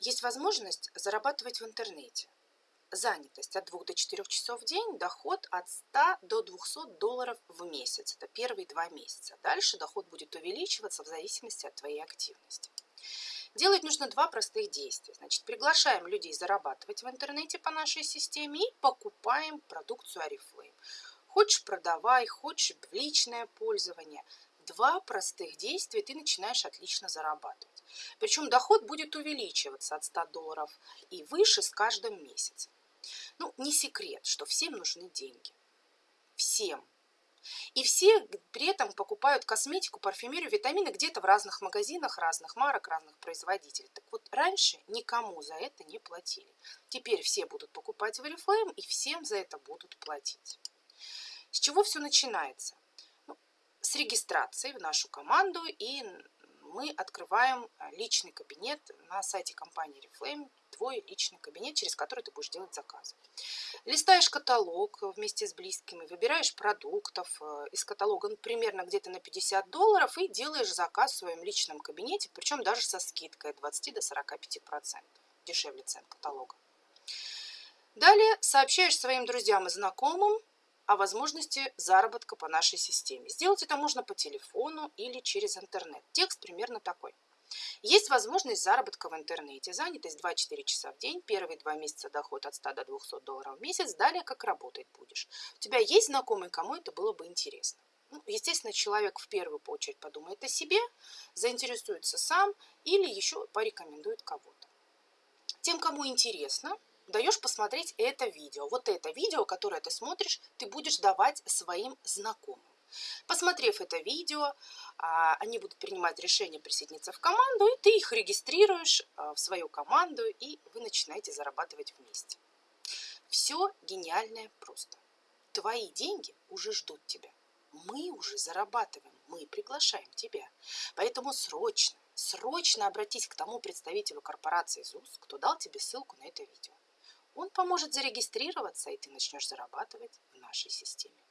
Есть возможность зарабатывать в интернете. Занятость от 2 до 4 часов в день, доход от 100 до 200 долларов в месяц. Это первые два месяца. Дальше доход будет увеличиваться в зависимости от твоей активности. Делать нужно два простых действия. Значит, приглашаем людей зарабатывать в интернете по нашей системе и покупаем продукцию Oriflame. Хочешь продавай, хочешь в личное пользование. Два простых действия, ты начинаешь отлично зарабатывать. Причем доход будет увеличиваться от 100 долларов и выше с каждым месяцем. Ну, не секрет, что всем нужны деньги. Всем. И все при этом покупают косметику, парфюмерию, витамины где-то в разных магазинах, разных марок, разных производителей. Так вот, раньше никому за это не платили. Теперь все будут покупать в Oriflame и всем за это будут платить. С чего все начинается? Ну, с регистрации в нашу команду и мы открываем личный кабинет на сайте компании Reflame, твой личный кабинет, через который ты будешь делать заказы. Листаешь каталог вместе с близкими, выбираешь продуктов э, из каталога ну, примерно где-то на 50 долларов и делаешь заказ в своем личном кабинете, причем даже со скидкой от 20 до 45%, дешевле цен каталога. Далее сообщаешь своим друзьям и знакомым о возможности заработка по нашей системе. Сделать это можно по телефону или через интернет. Текст примерно такой. Есть возможность заработка в интернете. Занятость 2-4 часа в день. Первые два месяца доход от 100 до 200 долларов в месяц. Далее как работать будешь. У тебя есть знакомые, кому это было бы интересно. Ну, естественно, человек в первую очередь подумает о себе, заинтересуется сам или еще порекомендует кого-то. Тем, кому интересно, даешь посмотреть это видео. Вот это видео, которое ты смотришь, ты будешь давать своим знакомым. Посмотрев это видео, а, они будут принимать решение присоединиться в команду, и ты их регистрируешь а, в свою команду, и вы начинаете зарабатывать вместе. Все гениальное просто. Твои деньги уже ждут тебя. Мы уже зарабатываем, мы приглашаем тебя. Поэтому срочно, срочно обратись к тому представителю корпорации ЗУС, кто дал тебе ссылку на это видео. Он поможет зарегистрироваться, и ты начнешь зарабатывать в нашей системе.